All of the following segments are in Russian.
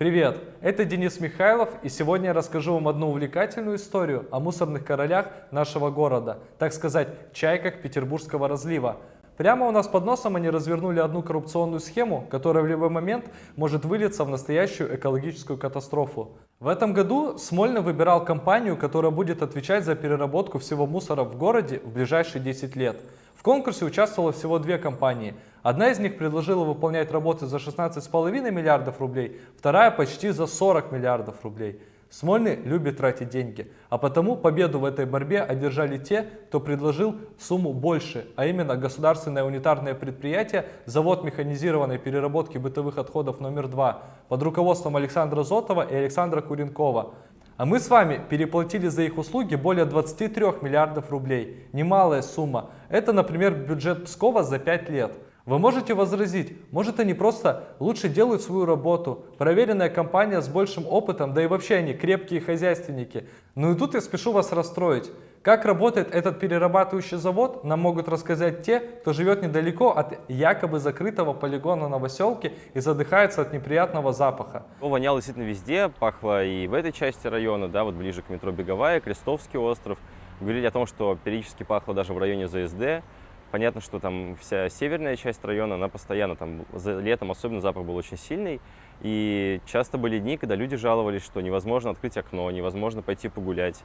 Привет, это Денис Михайлов, и сегодня я расскажу вам одну увлекательную историю о мусорных королях нашего города, так сказать, чайках петербургского разлива. Прямо у нас под носом они развернули одну коррупционную схему, которая в любой момент может вылиться в настоящую экологическую катастрофу. В этом году Смольный выбирал компанию, которая будет отвечать за переработку всего мусора в городе в ближайшие 10 лет. В конкурсе участвовало всего две компании. Одна из них предложила выполнять работы за 16,5 миллиардов рублей, вторая почти за 40 миллиардов рублей. Смольный любит тратить деньги, а потому победу в этой борьбе одержали те, кто предложил сумму больше, а именно государственное унитарное предприятие «Завод механизированной переработки бытовых отходов номер 2» под руководством Александра Зотова и Александра Куренкова. А мы с вами переплатили за их услуги более 23 миллиардов рублей. Немалая сумма. Это, например, бюджет Пскова за 5 лет. Вы можете возразить, может они просто лучше делают свою работу, проверенная компания с большим опытом, да и вообще они крепкие хозяйственники. Ну и тут я спешу вас расстроить. Как работает этот перерабатывающий завод, нам могут рассказать те, кто живет недалеко от якобы закрытого полигона Новоселки и задыхается от неприятного запаха. Воняло действительно везде, пахло и в этой части района, да, вот ближе к метро Беговая, Крестовский остров. Говорили о том, что периодически пахло даже в районе ЗСД. Понятно, что там вся северная часть района, она постоянно, там летом особенно запах был очень сильный. И часто были дни, когда люди жаловались, что невозможно открыть окно, невозможно пойти погулять.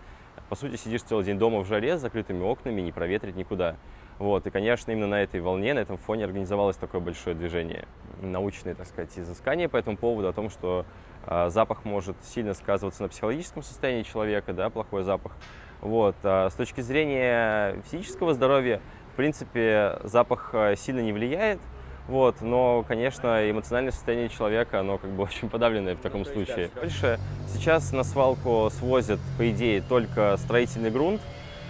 По сути, сидишь целый день дома в жаре с закрытыми окнами, не проветрить никуда. Вот. И, конечно, именно на этой волне, на этом фоне организовалось такое большое движение. Научные, так сказать, изыскания по этому поводу, о том, что э, запах может сильно сказываться на психологическом состоянии человека, да, плохой запах. Вот. А с точки зрения физического здоровья, в принципе, запах а, сильно не влияет, вот, но, конечно, эмоциональное состояние человека, оно как бы очень подавленное в таком случае. Больше сейчас на свалку свозят, по идее, только строительный грунт,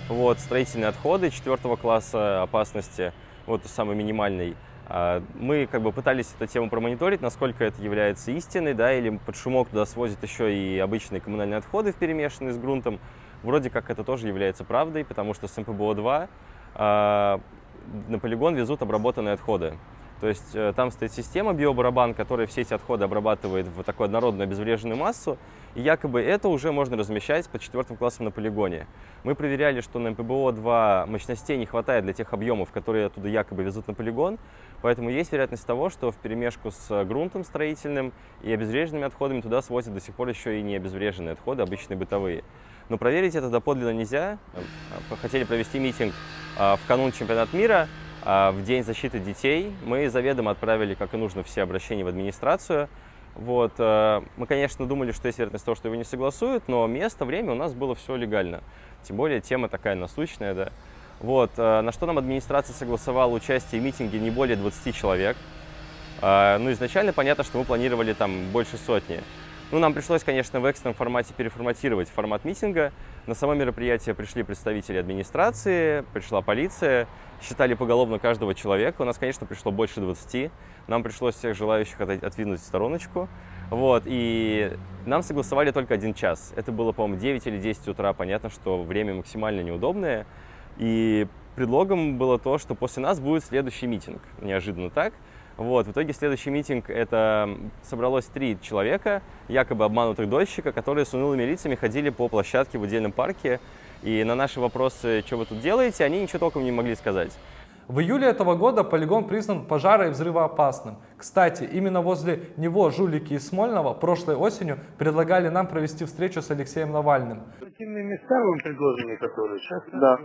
вот, строительные отходы четвертого класса опасности, вот самый минимальный. А, мы как бы пытались эту тему промониторить, насколько это является истиной, да, или под шумок туда свозят еще и обычные коммунальные отходы, перемешанные с грунтом. Вроде как это тоже является правдой, потому что с МПБО-2 а, на полигон везут обработанные отходы. То есть э, там стоит система биобарабан, которая все эти отходы обрабатывает в такую однородную обезвреженную массу, и якобы это уже можно размещать под четвертым классом на полигоне. Мы проверяли, что на МПБО-2 мощностей не хватает для тех объемов, которые оттуда якобы везут на полигон, поэтому есть вероятность того, что в перемешку с грунтом строительным и обезвреженными отходами туда свозят до сих пор еще и не обезвреженные отходы, обычные бытовые. Но проверить это доподлинно нельзя. Хотели провести митинг в канун чемпионата мира, в День защиты детей мы заведомо отправили, как и нужно, все обращения в администрацию. Вот. Э, мы, конечно, думали, что есть вероятность того, что его не согласуют, но место, время у нас было все легально. Тем более тема такая насущная, да. Вот. Э, на что нам администрация согласовала участие в митинге не более 20 человек. Э, ну, изначально понятно, что мы планировали там больше сотни. Ну, нам пришлось, конечно, в экстренном формате переформатировать формат митинга. На само мероприятие пришли представители администрации, пришла полиция, считали поголовно каждого человека. У нас, конечно, пришло больше 20. Нам пришлось всех желающих отвинуть стороночку. Вот, и нам согласовали только один час. Это было, по-моему, 9 или 10 утра. Понятно, что время максимально неудобное. И предлогом было то, что после нас будет следующий митинг. Неожиданно так. Вот, в итоге следующий митинг, это собралось три человека, якобы обманутых дольщика, которые с унылыми лицами ходили по площадке в отдельном парке, и на наши вопросы, что вы тут делаете, они ничего толком не могли сказать. В июле этого года полигон признан пожаро- и взрывоопасным. Кстати, именно возле него жулики из Смольного прошлой осенью предлагали нам провести встречу с Алексеем Навальным. Места вам предложены, которые? Сейчас, да.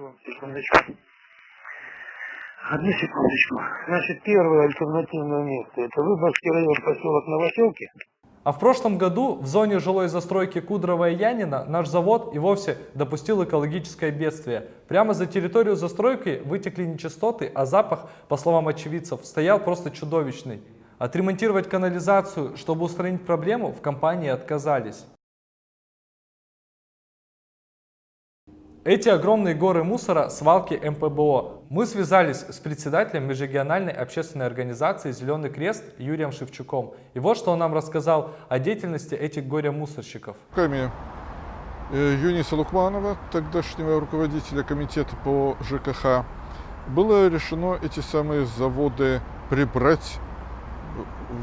Одну секундочку. Значит, первое альтернативное место – это Выборгский район, поселок Новоселки. А в прошлом году в зоне жилой застройки Кудрова и Янина наш завод и вовсе допустил экологическое бедствие. Прямо за территорию застройки вытекли нечистоты, а запах, по словам очевидцев, стоял просто чудовищный. Отремонтировать канализацию, чтобы устранить проблему, в компании отказались. Эти огромные горы мусора – свалки МПБО. Мы связались с председателем межрегиональной общественной организации «Зеленый крест» Юрием Шевчуком. И вот что он нам рассказал о деятельности этих горе-мусорщиков. Руками э, Юниса Лукманова, тогдашнего руководителя комитета по ЖКХ, было решено эти самые заводы прибрать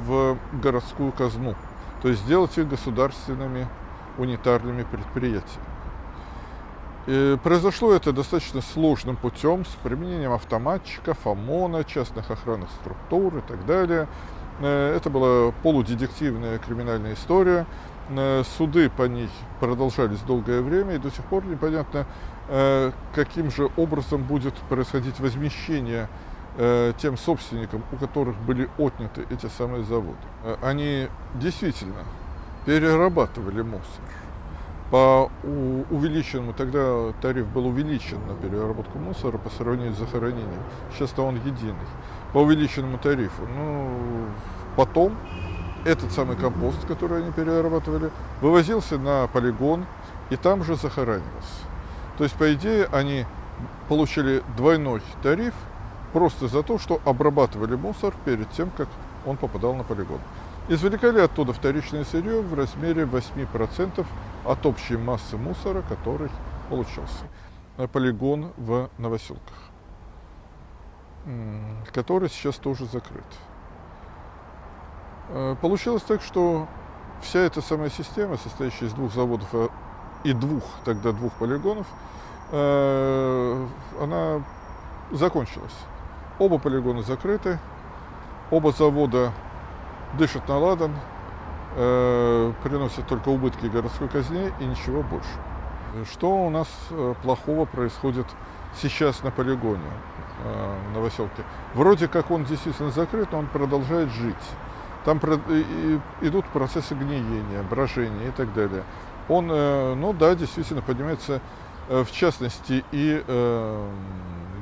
в городскую казну. то есть сделать их государственными унитарными предприятиями. И произошло это достаточно сложным путем с применением автоматчиков, ОМОНа, частных охранных структур и так далее. Э, это была полудедективная криминальная история. Э, суды по ней продолжались долгое время, и до сих пор непонятно, э, каким же образом будет происходить возмещение тем собственникам, у которых были отняты эти самые заводы. Они действительно перерабатывали мусор по увеличенному, тогда тариф был увеличен на переработку мусора по сравнению с захоронением. Сейчас-то он единый. По увеличенному тарифу. Ну, потом этот самый компост, который они перерабатывали, вывозился на полигон и там же захоранивался. То есть, по идее, они получили двойной тариф просто за то, что обрабатывали мусор перед тем, как он попадал на полигон. Извлекали оттуда вторичное сырье в размере 8% от общей массы мусора, который получился. Полигон в Новоселках, который сейчас тоже закрыт. Э, получилось так, что вся эта самая система, состоящая из двух заводов э, и двух, тогда двух полигонов, э, она закончилась. Оба полигона закрыты, оба завода дышат на ладан, э, приносят только убытки городской казне и ничего больше. Что у нас э, плохого происходит сейчас на полигоне э, в Новоселке? Вроде как он действительно закрыт, но он продолжает жить. Там идут процессы гниения, брожения и так далее. Он, э, ну да, действительно поднимается, э, в частности, и э,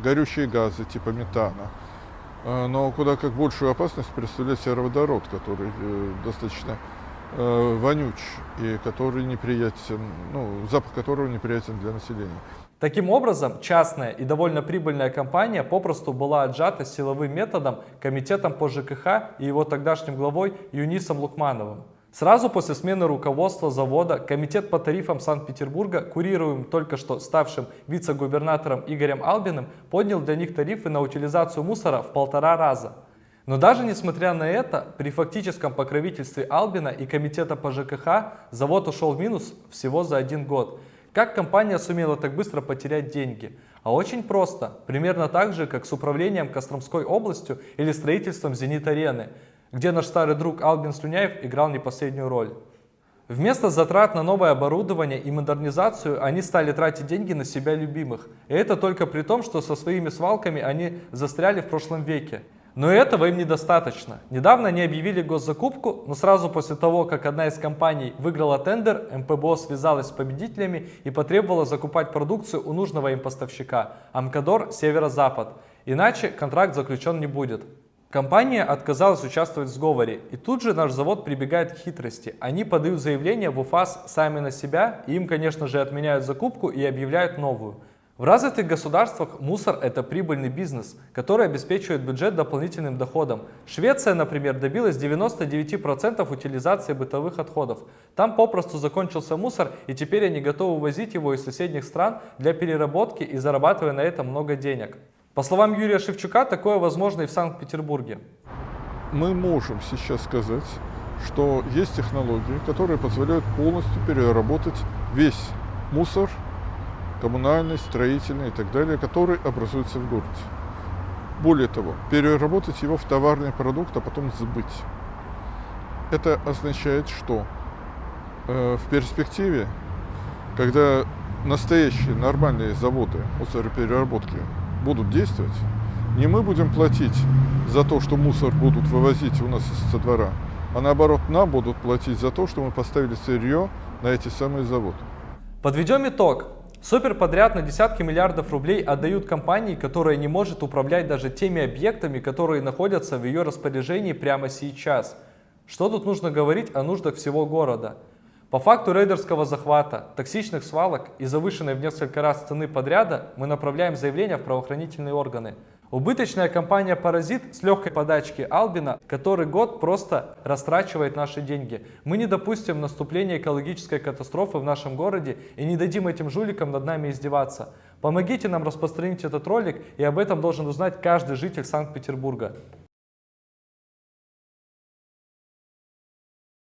горючие газы типа метана. Но куда как большую опасность представляет сероводород, который э, достаточно э, вонюч и который неприятен, ну, запах которого неприятен для населения. Таким образом, частная и довольно прибыльная компания попросту была отжата силовым методом Комитетом по ЖКХ и его тогдашним главой Юнисом Лукмановым. Сразу после смены руководства завода Комитет по тарифам Санкт-Петербурга, курируемым только что ставшим вице-губернатором Игорем Албиным, поднял для них тарифы на утилизацию мусора в полтора раза. Но даже несмотря на это, при фактическом покровительстве Албина и Комитета по ЖКХ завод ушел в минус всего за один год. Как компания сумела так быстро потерять деньги? А очень просто, примерно так же, как с управлением Костромской областью или строительством «Зенит-арены» где наш старый друг Албин Слюняев играл не последнюю роль. Вместо затрат на новое оборудование и модернизацию они стали тратить деньги на себя любимых. И это только при том, что со своими свалками они застряли в прошлом веке. Но этого им недостаточно. Недавно они объявили госзакупку, но сразу после того, как одна из компаний выиграла тендер, МПБО связалась с победителями и потребовала закупать продукцию у нужного им поставщика – Амкадор Северо-Запад. Иначе контракт заключен не будет. Компания отказалась участвовать в сговоре, и тут же наш завод прибегает к хитрости. Они подают заявление в УФАС сами на себя, и им, конечно же, отменяют закупку и объявляют новую. В развитых государствах мусор – это прибыльный бизнес, который обеспечивает бюджет дополнительным доходом. Швеция, например, добилась 99% утилизации бытовых отходов. Там попросту закончился мусор, и теперь они готовы возить его из соседних стран для переработки и зарабатывая на этом много денег. По словам Юрия Шевчука, такое возможно и в Санкт-Петербурге. Мы можем сейчас сказать, что есть технологии, которые позволяют полностью переработать весь мусор, коммунальный, строительный и так далее, который образуется в городе. Более того, переработать его в товарный продукт, а потом сбыть. Это означает, что э, в перспективе, когда настоящие нормальные заводы мусоропереработки будут действовать, не мы будем платить за то, что мусор будут вывозить у нас со двора, а наоборот нам будут платить за то, что мы поставили сырье на эти самые заводы. Подведем итог. Суперподряд на десятки миллиардов рублей отдают компании, которая не может управлять даже теми объектами, которые находятся в ее распоряжении прямо сейчас. Что тут нужно говорить о нуждах всего города? По факту рейдерского захвата, токсичных свалок и завышенной в несколько раз цены подряда мы направляем заявление в правоохранительные органы. Убыточная компания «Паразит» с легкой подачки Албина который год просто растрачивает наши деньги. Мы не допустим наступления экологической катастрофы в нашем городе и не дадим этим жуликам над нами издеваться. Помогите нам распространить этот ролик, и об этом должен узнать каждый житель Санкт-Петербурга.